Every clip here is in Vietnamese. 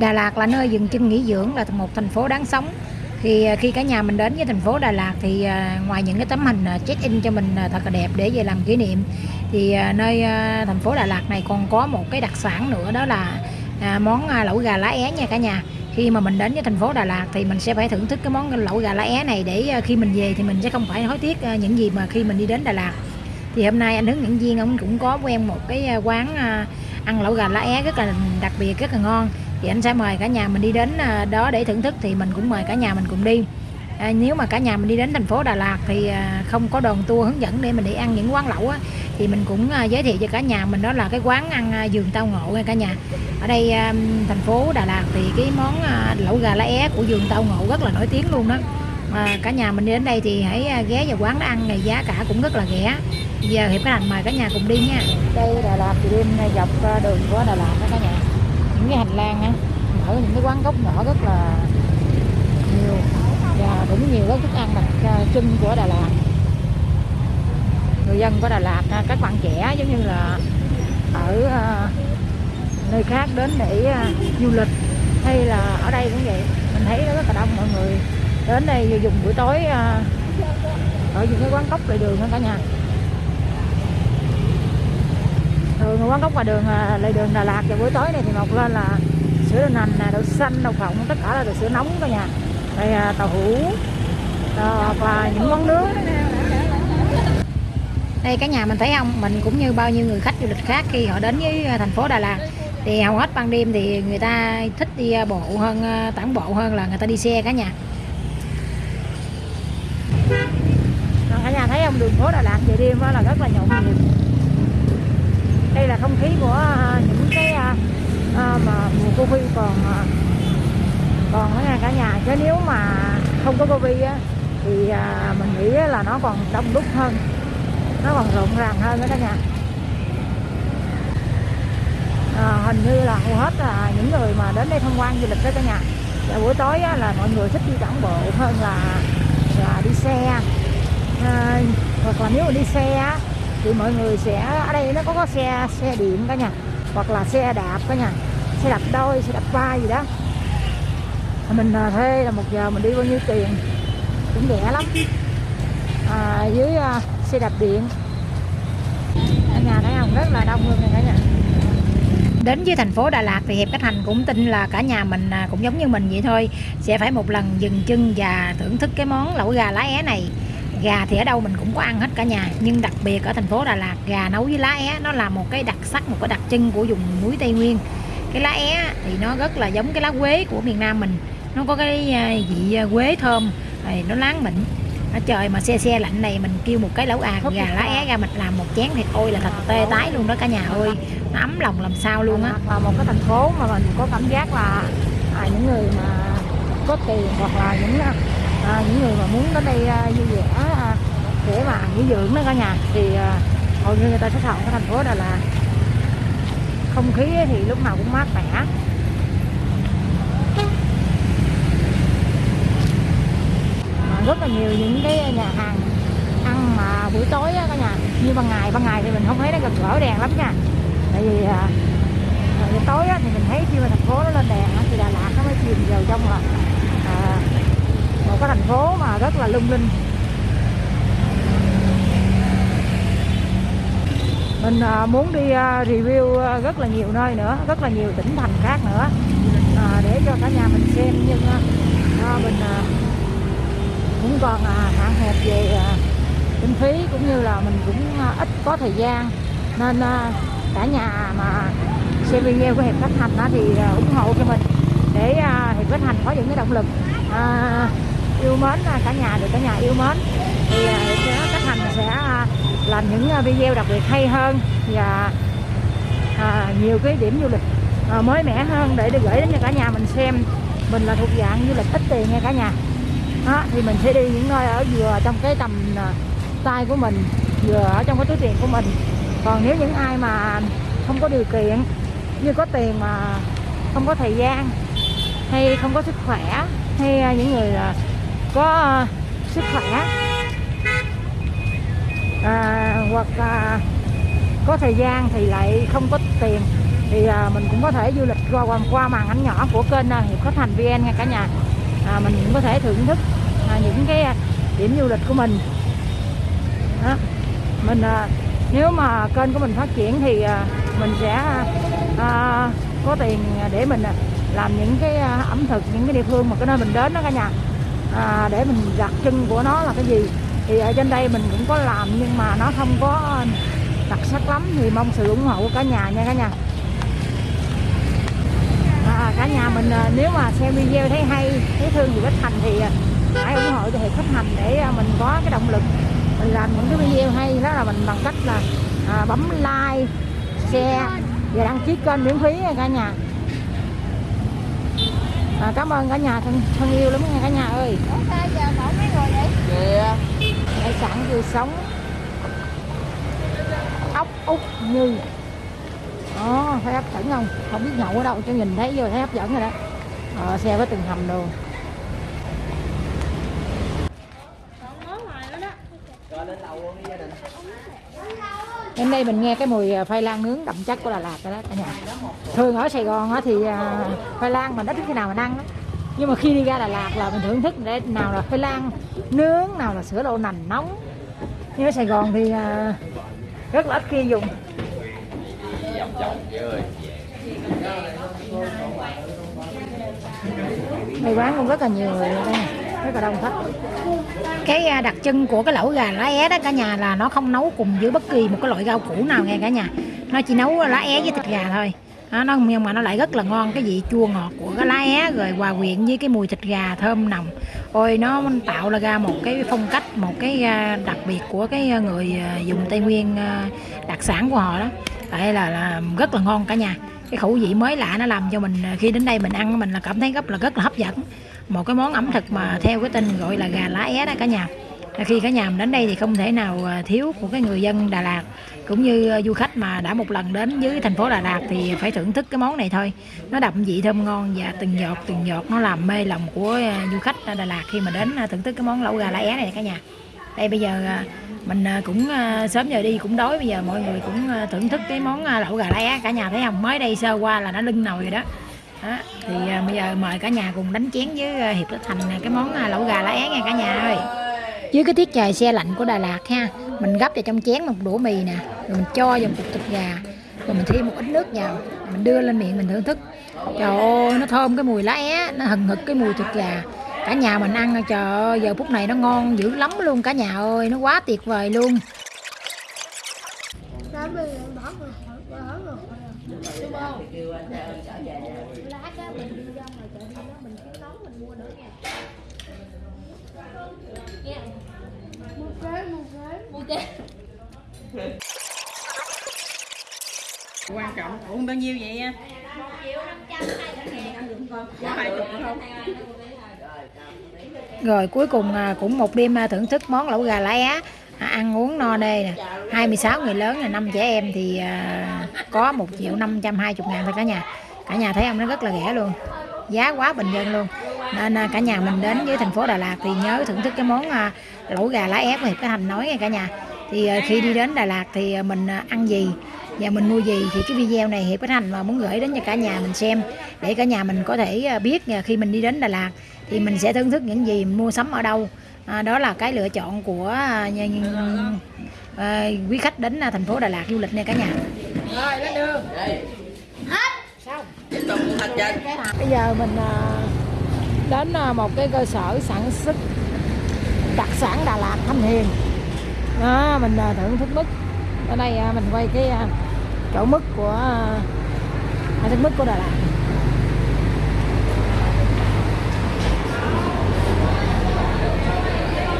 Đà Lạt là nơi dừng chân nghỉ dưỡng, là một thành phố đáng sống. Thì à, khi cả nhà mình đến với thành phố Đà Lạt thì à, ngoài những cái tấm hình à, check in cho mình thật là đẹp để về làm kỷ niệm, thì nơi thành phố Đà Lạt này còn có một cái đặc sản nữa, đó là món lẩu gà lá é nha cả nhà. Khi mà mình đến với thành phố Đà Lạt thì mình sẽ phải thưởng thức cái món lẩu gà lá é này để khi mình về thì mình sẽ không phải hối tiếc những gì mà khi mình đi đến Đà Lạt. Thì hôm nay anh hướng dẫn viên ông cũng có quen một cái quán ăn lẩu gà lá é rất là đặc biệt, rất là ngon thì anh sẽ mời cả nhà mình đi đến à, đó để thưởng thức thì mình cũng mời cả nhà mình cùng đi. À, nếu mà cả nhà mình đi đến thành phố Đà Lạt thì à, không có đoàn tour hướng dẫn để mình đi ăn những quán lẩu á, thì mình cũng à, giới thiệu cho cả nhà mình đó là cái quán ăn à, giường tao ngộ nha cả nhà. Ở đây à, thành phố Đà Lạt thì cái món à, lẩu gà lá é của giường tao ngộ rất là nổi tiếng luôn đó. À, cả nhà mình đi đến đây thì hãy à, ghé vào quán đó ăn này giá cả cũng rất là rẻ. Giờ hiệp cái thành mời cả nhà cùng đi nha. Đây Đà Lạt thì đêm dọc à, đường của Đà Lạt đó cả nhà những cái hành lang á mở những cái quán gốc nhỏ rất là nhiều và cũng nhiều các thức ăn đặc trưng của Đà Lạt. Người dân của Đà Lạt à, các bạn trẻ giống như là ở à, nơi khác đến để à, du lịch hay là ở đây cũng vậy. Mình thấy nó rất là đông mọi người đến đây dùng buổi tối ở những cái quán cốc lề đường đó cả nhà thường quán cốc ngoài đường lề đường Đà Lạt vào buổi tối này thì mọc lên là sữa đậu nành đậu xanh đậu phộng tất cả là đồ sữa nóng cả nhà đây à, tàu hũ và những món nướng đây cả nhà mình thấy không? Mình cũng như bao nhiêu người khách du lịch khác khi họ đến với à, thành phố Đà Lạt. Thì hầu hết ban đêm thì người ta thích đi à, bộ hơn tản bộ hơn là người ta đi xe cả nhà. Cả nhà thấy không? Đường phố Đà Lạt về đêm là rất là nhộn nhịp đây là không khí của à, những cái à, à mà mùa Covid còn à, còn ở cả nhà. Chứ nếu mà không có Covid á thì à, mình nghĩ là nó còn đông đúc hơn. Nó còn rộn ràng hơn đó cả nhà. À, hình như là hầu hết là những người mà đến đây tham quan du lịch đó cả nhà. Và buổi tối á, là mọi người thích đi tản bộ hơn là là đi xe. À, hoặc là nếu mà đi xe á, thì mọi người sẽ ở đây nó có, có xe xe điện cả nhà hoặc là xe đạp cả nhà xe đạp đôi xe đạp ba gì đó. Mình à, thuê là một giờ mình đi bao nhiêu tiền? Cũng rẻ lắm. À, dưới uh, xe đạp điện. Ở nhà thấy không? Rất là đông luôn cả nhà. Đến với thành phố Đà Lạt thì Hiệp cách Thành cũng tin là cả nhà mình à, cũng giống như mình vậy thôi sẽ phải một lần dừng chân và thưởng thức cái món lẩu gà lá é này gà thì ở đâu mình cũng có ăn hết cả nhà. Nhưng đặc biệt ở thành phố Đà Lạt gà nấu với lá é nó là một cái đặc sắc một cái đặc trưng của vùng núi Tây Nguyên. Cái lá é thì nó rất là giống cái lá quế của miền Nam mình. Nó có cái à, vị à, quế thơm rồi nó láng mịn ở trời mà xe xe lạnh này mình kêu một cái lẩu à gà lá é ra mình làm một chén thì ôi là thật tê tái luôn đó cả nhà ơi. Nó ấm lòng làm sao luôn á. Và một cái thành phố mà mình có cảm giác là à, những người mà có tiền hoặc là những à, những người mà muốn đến đây à, vui vẻ à, để mà nghỉ dưỡng đó cả nhà thì à, hầu như người ta sẽ chọn cái thành phố Đà Lạt. Không khí thì lúc nào cũng mát mẻ. Rất là nhiều những cái nhà hàng ăn mà buổi tối á cả nhà như ban ngày ban ngày thì mình không thấy nó gần gỡ đèn lắm nha. Tại vì à, buổi tối á, thì mình thấy khi mà thành phố nó lên đèn thì Đà Lạt nó mới chìm vào trong rồi cái thành phố mà rất là lung linh. Mình à, muốn đi à, review à, rất là nhiều nơi nữa rất là nhiều tỉnh thành khác nữa à, để cho cả nhà mình xem. Nhưng à, mình cũng còn hạn hẹp về kinh phí cũng như là mình cũng ít có thời gian. Nên cả nhà mà xem video của hiệp khách thành thì ủng hộ cho mình để hiệp khách thành có những cái động lực yêu mến à, cả nhà được cả nhà yêu mến. Thì à, các thành sẽ à, làm những video đặc biệt hay hơn và à, nhiều cái điểm du lịch à, mới mẻ hơn để được gửi đến cho cả nhà mình xem mình là thuộc dạng du lịch ít tiền nha cả nhà. Đó, thì mình sẽ đi những nơi ở vừa trong cái tầm tay của mình vừa ở trong cái túi tiền của mình. Còn nếu những ai mà không có điều kiện như có tiền mà không có thời gian hay không có sức khỏe hay những người có ờ, sức khỏe. À, hoặc à, có thời gian thì lại không có tiền. Thì à, mình cũng có thể du lịch qua qua, qua màn ảnh nhỏ của kênh à, hiệp khách thành vn nha cả nhà. À, mình cũng có thể thưởng thức à, những cái điểm du lịch của mình. Đó. mình à, nếu mà kênh của mình phát triển thì à, mình sẽ à, có tiền để mình à, làm những cái à, ẩm thực những cái địa phương mà cái nơi mình đến đó cả nhà à, để mình đặc trưng của nó là cái gì? Thì ở trên đây mình cũng có làm nhưng mà nó không có đặc sắc lắm thì mong sự ủng hộ của cả nhà nha cả nhà. À, cả nhà mình à, nếu mà xem video thấy hay thấy thương thì khách thành thì à, hãy ủng hộ cho hiệp khách thành để à, mình có cái động lực. Mình làm những cái video hay đó là mình bằng cách là à, bấm like share và đăng ký kênh miễn phí nha cả nhà à, cảm ơn cả nhà thân, thân yêu lắm nha cả nhà ơi. Ủa giờ bỏ mấy người vậy? Kìa hải sản tươi sống. Ốc út như. Đó thấy hấp dẫn không? Không biết nhậu ở đâu cho nhìn thấy vô thấy hấp dẫn rồi đó. Ờ, xe với từng hầm đồ Rồi lên lầu luôn đi gia đình Đến đây mình nghe cái mùi à, khoai lang nướng đậm chất của Đà Lạt rồi đó cả nhà. Thường ở Sài Gòn á thì à, khoai lang mình ít khi nào mình ăn đó. Nhưng mà khi đi ra Đà Lạt là mình thưởng thức để nào là khoai lang nướng, nào là sữa đậu nành nóng. Nhưng ở Sài Gòn thì à, rất là ít khi dùng. Đây quán cũng rất là nhiều người đây, rất là đông khách. Cái à, đặc trưng của cái lẩu gà lá é đó cả nhà là nó không nấu cùng với bất kỳ một cái loại rau củ nào nghe cả nhà. Nó chỉ nấu lá é với thịt gà thôi. Đó, nó nhưng mà nó lại rất là ngon cái vị chua ngọt của cái lá é rồi hòa quyện với cái mùi thịt gà thơm nồng ôi nó tạo ra một cái phong cách một cái à, đặc biệt của cái người à, dùng tây nguyên đặc sản của họ đó tại là, là rất là ngon cả nhà cái khẩu vị mới lạ nó làm cho mình khi đến đây mình ăn mình là cảm thấy rất là rất là hấp dẫn một cái món ẩm thực mà theo cái tên gọi là gà lá é đó cả nhà. À, khi cả nhà mình đến đây thì không thể nào à, thiếu của cái người dân Đà Lạt cũng như à, du khách mà đã một lần đến với thành phố Đà Lạt thì phải thưởng thức cái món này thôi. Nó đậm vị thơm ngon và từng giọt từng giọt nó làm mê lòng của à, du khách Đà Lạt khi mà đến thưởng thức cái món lẩu gà lá é này cả nhà. Đây bây giờ mình cũng sớm giờ đi cũng đói bây giờ mọi người cũng thưởng thức cái món lẩu gà lá é cả nhà thấy không? Mới đây sơ qua là nó lưng nồi rồi đó đó, thì à, bây giờ mời cả nhà cùng đánh chén với à, Hiệp Đức Thành cái món à, lẩu gà lá é nha cả nhà ơi. Dưới cái tiết trời xe lạnh của Đà Lạt ha mình gấp vào trong chén một đũa mì nè rồi mình cho vào một cục thịt gà rồi mình thêm một ít nước vào mình đưa lên miệng mình thưởng thức. Trời ơi nó thơm cái mùi lá é nó hừng hực cái mùi thịt gà. Cả nhà mình ăn trời ơi giờ phút này nó ngon dữ lắm luôn cả nhà ơi nó quá tuyệt vời luôn Đó bây giờ bỏ rồi, bỏ rồi. Lá cá mình đi ra ngoài chợ đi đó mình kiếm nóng mình mua nữa nha. Nghe không? Mua kế, mua kế. Mua kế. Dạ. quan trọng uống bao nhiêu vậy nha hai chục không rồi cuối cùng à, cũng một đêm à, thưởng thức món lẩu gà lá é à, ăn uống no nê nè. 26 người lớn là năm trẻ em thì à, có 1 triệu 520 ngàn thôi cả nhà. Cả nhà thấy không? Nó rất là rẻ luôn. Giá quá bình dân luôn nên à, cả nhà mình đến với thành phố Đà Lạt thì nhớ thưởng thức cái món à, lẩu gà lá é của Hiệp Cái Thành nói nha cả nhà. Thì à, khi đi đến Đà Lạt thì mình ăn gì và mình mua gì thì cái video này Hiệp Cái Thành mà muốn gửi đến cho cả nhà mình xem để cả nhà mình có thể biết khi mình đi đến Đà Lạt thì mình sẽ thưởng thức những gì mua sắm ở đâu. À, đó là cái lựa chọn của nhà, à, quý khách đến thành phố Đà Lạt du lịch nha cả nhà. Rồi lên đường. Hành trình bây giờ mình đến ờ, một cái cơ sở sản xuất đặc sản Đà Lạt Thanh Hiền. Đó, mình ờ, thưởng thức mứt ở đây ờ, mình quay cái chỗ mứt của à, thức mứt của Đà Lạt.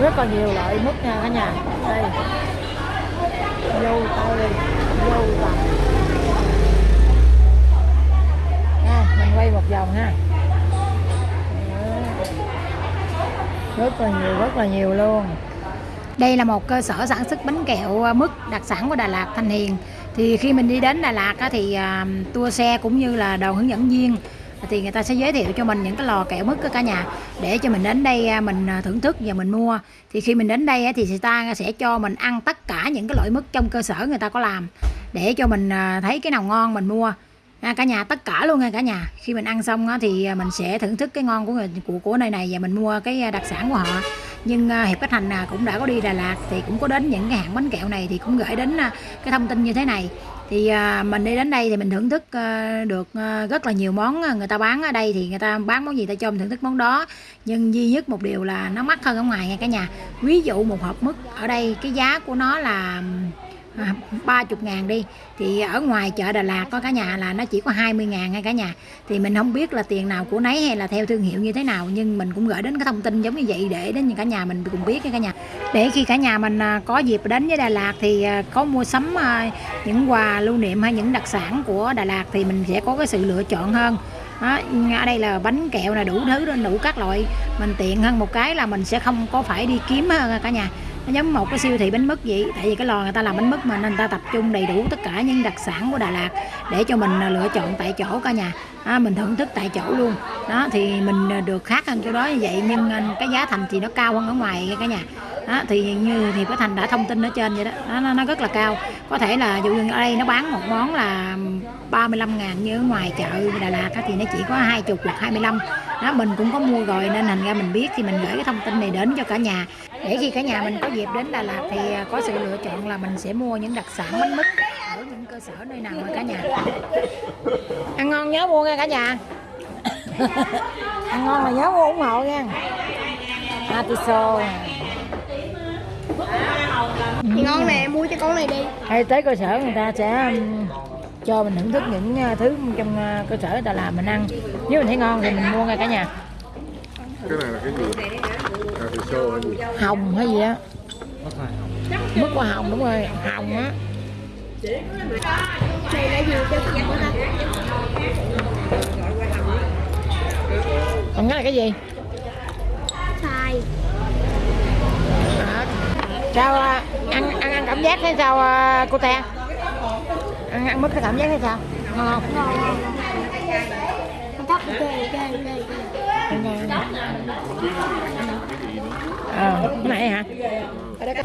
Rất là nhiều loại mứt nha cả nhà. Đây. Dâu tây, dâu tằm mình quay một vòng ha. Rất là nhiều, rất là nhiều luôn. Đây là một cơ sở sản xuất bánh kẹo à, mứt đặc sản của Đà Lạt, Thanh Hiền. Thì khi mình đi đến Đà Lạt thì à, tour xe cũng như là đầu hướng dẫn viên, thì người ta sẽ giới thiệu cho mình những cái lò kẹo mứt của cả nhà để cho mình đến đây à, mình thưởng thức và mình mua. Thì khi mình đến đây thì người ta sẽ cho mình ăn tất cả những cái loại mứt trong cơ sở người ta có làm để cho mình thấy cái nào ngon mình mua à, cả nhà tất cả luôn nha cả nhà. Khi mình ăn xong á, thì à, mình sẽ thưởng thức cái ngon của người của của nơi này và mình mua cái à, đặc sản của họ. Nhưng à, hiệp khách thành cũng đã có đi Đà Lạt thì cũng có đến những cái hãng bánh kẹo này thì cũng gửi đến cái thông tin như thế này. Thì mình đi đến đây thì mình thưởng thức được rất là nhiều món người ta bán ở đây thì người ta bán món gì ta cho mình thưởng thức món đó. Nhưng duy nhất một điều là nó mắc hơn ở ngoài nha cả nhà. Ví dụ một hộp mứt ở đây cái giá của nó là à, ba chục ngàn đi. Thì ở ngoài chợ Đà Lạt có cả nhà là nó chỉ có 20 ngàn ngay cả nhà. Thì mình không biết là tiền nào của nấy hay là theo thương hiệu như thế nào nhưng mình cũng gửi đến cái thông tin giống như vậy để đến cả nhà mình cùng biết cả nhà. Để khi cả nhà mình à, có dịp đến với Đà Lạt thì à, có mua sắm à, những quà lưu niệm hay những đặc sản của Đà Lạt thì mình sẽ có cái sự lựa chọn hơn. Đó, ở đây là bánh kẹo là đủ thứ đủ các loại. Mình tiện hơn một cái là mình sẽ không có phải đi kiếm hơn cả nhà nó giống một cái siêu thị bánh mứt vậy. Tại vì cái lò người ta làm bánh mứt mà nên người ta tập trung đầy đủ tất cả những đặc sản của Đà Lạt để cho mình à, lựa chọn tại chỗ cả nhà. À, mình thưởng thức tại chỗ luôn. Đó thì mình à, được khác hơn chỗ đó như vậy nhưng à, cái giá thành thì nó cao hơn ở ngoài cả nhà. Đó, thì như thì cái thành đã thông tin ở trên vậy đó. Nó, nó, nó rất là cao. Có thể là dụ như ở đây nó bán một món là 35 ngàn như ở ngoài chợ Đà Lạt thì nó chỉ có 20 hoặc 25 đó mình cũng có mua rồi nên thành ra mình biết thì mình gửi cái thông tin này đến cho cả nhà để khi cả nhà mình có dịp đến Đà Lạt thì có sự lựa chọn là mình sẽ mua những đặc sản bánh mứt ở những cơ sở nơi nào mà cả nhà? Ăn ngon nhớ mua nha cả nhà. Ăn ngon là nhớ mua ủng hộ nha. Atiso ngon nè mua cho con này đi. Hay tới cơ sở người ta sẽ um, cho mình thưởng thức những uh, thứ trong uh, cơ sở người ta làm mình ăn. Nếu mình thấy ngon thì mình mua ngay cả nhà. Cái này là cái gì hồng hay gì á? Mức hoa hồng. Đúng rồi hồng á. Này là gì cho con của ta còn cái này cái gì? Xài. À, sao à, ăn ăn ăn cảm giác hay sao à, cô te ăn ăn mức cái cảm giác hay sao? Ngon không? Ngon. Ngon ờ. Cái này hả? Cái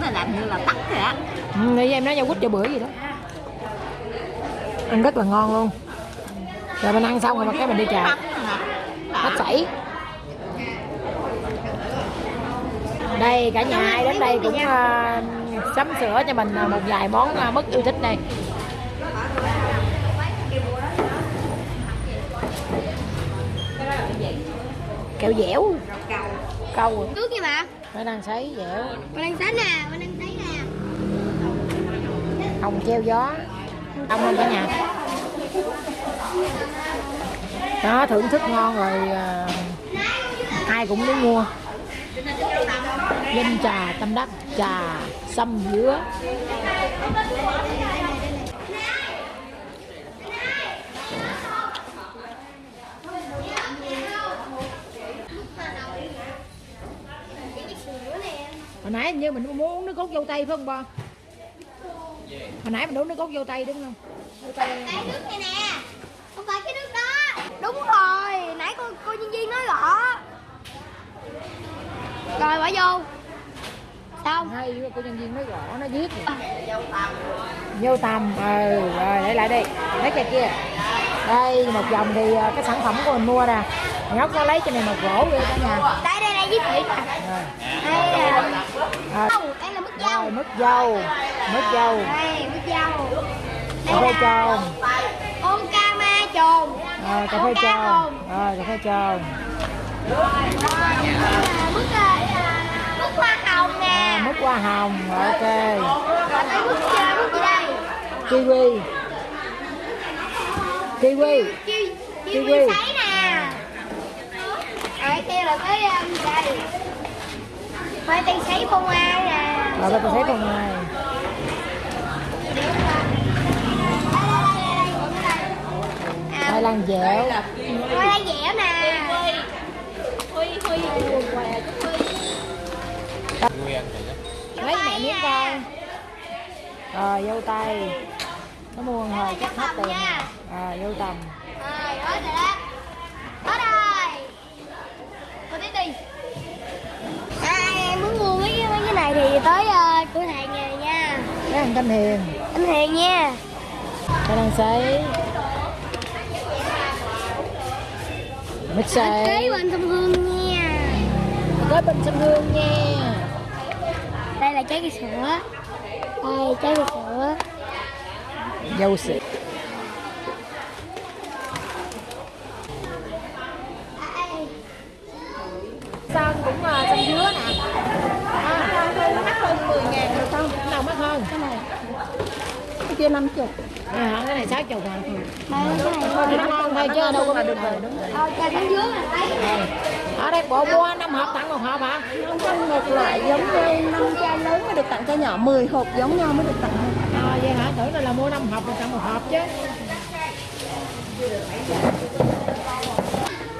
Nó làm như là tắt rồi á. Ừ, em nói nhau quýt cho bữa gì đó. Ăn rất là ngon luôn. Rồi mình ăn xong rồi mà cái mình đi chợ. Hết sảy. Đây cả nhà ai đến đây cũng uh, sắm sửa cho mình uh, một vài món uh, mất yêu thích đây. Kẹo dẻo câu rồi. nước kìa bà. Nó đang sấy dẻo. Con đang sánh nè con đang sấy nè. Hồng treo gió. Đông không cả nhà. Đó thưởng thức ngon rồi à, ai cũng muốn mua. Danh trà tâm đắc trà sâm dứa hồi nãy như mình muốn uống nước cốt dâu tây phải không ba hồi nãy mình uống nước cốt dâu tây đúng không? Tây cái nước này nè. Không phải cái nước đó. Đúng rồi. Nãy cô cô nhân viên nói rõ. Rồi bỏ vô. Xong. Hay cô nhân viên nói rõ nó viết rồi. vô tầm. Ừ rồi để lại đi. Lấy cái kia. Đây một vòng thì à, cái sản phẩm của mình mua nè. Nhóc nó lấy cho này một gỗ vậy cả nhà đây đây đây viết thiệt rồi đây là dâu đây là mứt dâu. Rồi mứt dâu. Mứt dâu. Đây mứt dâu. Cà phê tròn ôn ca ma trồn rồi cà phê tròn rồi cà phê tròn mứt mứt hoa hồng nè. À, mứt hoa hồng. Ok. Đây mứt mứt gì đây. Kiwi. Kiwi. Kiwi. vi sấy nè. Ở kia là cái um, đây khoai tây sấy phô mai nè rồi tôi thấy con này À, khoai lang dẻo. khoai lang dẻo nè. Lấy mẹ miếng coi. Rồi vô tay. Nó mua hồi chắc hết tiền. nha. rồi vô tầm. Rồi hết rồi đó. Hết rồi. Cô tiếp đi này thì tới uh, cửa hàng nhà nha. Cái hàng Thanh Hiền. Thanh Hiền nha. Cái đang sấy. Mít xây Tới bên sông Hương nha. Tới bên sông Hương nha. Đây là trái cây sữa. Đây trái cây sữa. Dâu sữa kia 50 À, cái này 60 ngàn đây cái này. Nó ngon thôi chứ đâu có được rồi là thấy. Ở đây bộ mua 5 hộp tặng một hộp hả? Không trong một loại giống như năm chai lớn mới được tặng chai nhỏ. 10 hộp giống nhau mới được tặng. À, vậy hả? Tưởng là, là mua 5 hộp rồi tặng một hộp chứ.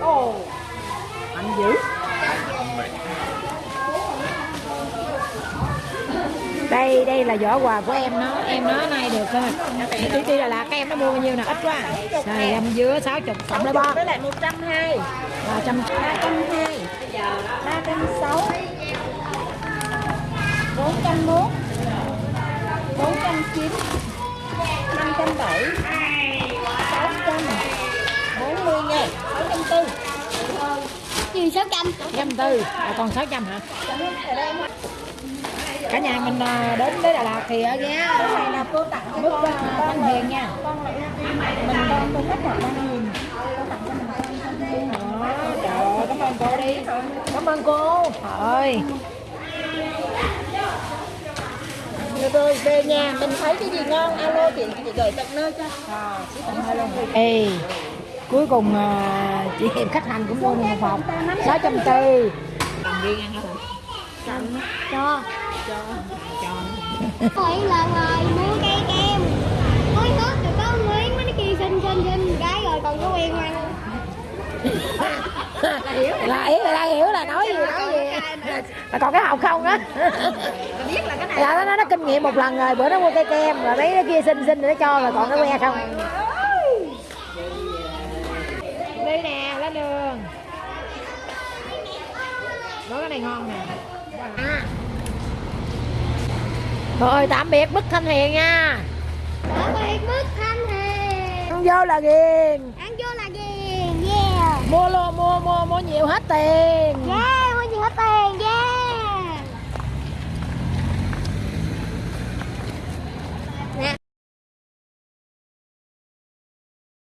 Ồ. Mạnh dữ đây đây là giỏ quà của em nó em nó nay được thôi đi đi là lạc các em nó mua bao nhiêu nè? Ít quá xài em dứa 60 cộng lấy bo với lại 120 ba trăm 320 360 401 490 570 600 40 ngàn 640 gì sáu trăm. Trăm tư. À, còn 600 hả cả nhà mình à, đến tới Đà Lạt thì ở ghé này là cô tặng cho con à, Thanh Hiền nha. Con lại mình con tôi cô tặng cho mình. Con đây Đó, trời ơi, cảm ơn cô đi. Cảm ơn cô. Ơi. Rồi về nhà mình thấy cái gì ngon alo chị chị gửi tận nơi cho. Ê, cuối cùng à, chị Hiệp khách hàng cũng mua một hộp. Sáu trăm tư. Cho mỗi lần rồi mua cây kem. Mới hết rồi có miếng mấy cái kia xinh xinh xinh. Cái rồi còn có quen ăn là ý là hiểu là nói gì nói gì. Là còn cái hộp không á? Biết là cái này. Nó, nó nó kinh nghiệm một lần rồi bữa nó mua cây kem rồi mấy cái kia xinh xinh rồi nó cho rồi còn nó que không? Đi nè lên đường. Có cái này ngon nè. À. rồi tạm biệt bức thanh hiền nha. Tạm biệt mức thanh hiền. Ăn vô là ghiền. Ăn vô là ghiền yeah. Mua luôn mua mua mua nhiều hết tiền. Yeah mua gì hết tiền yeah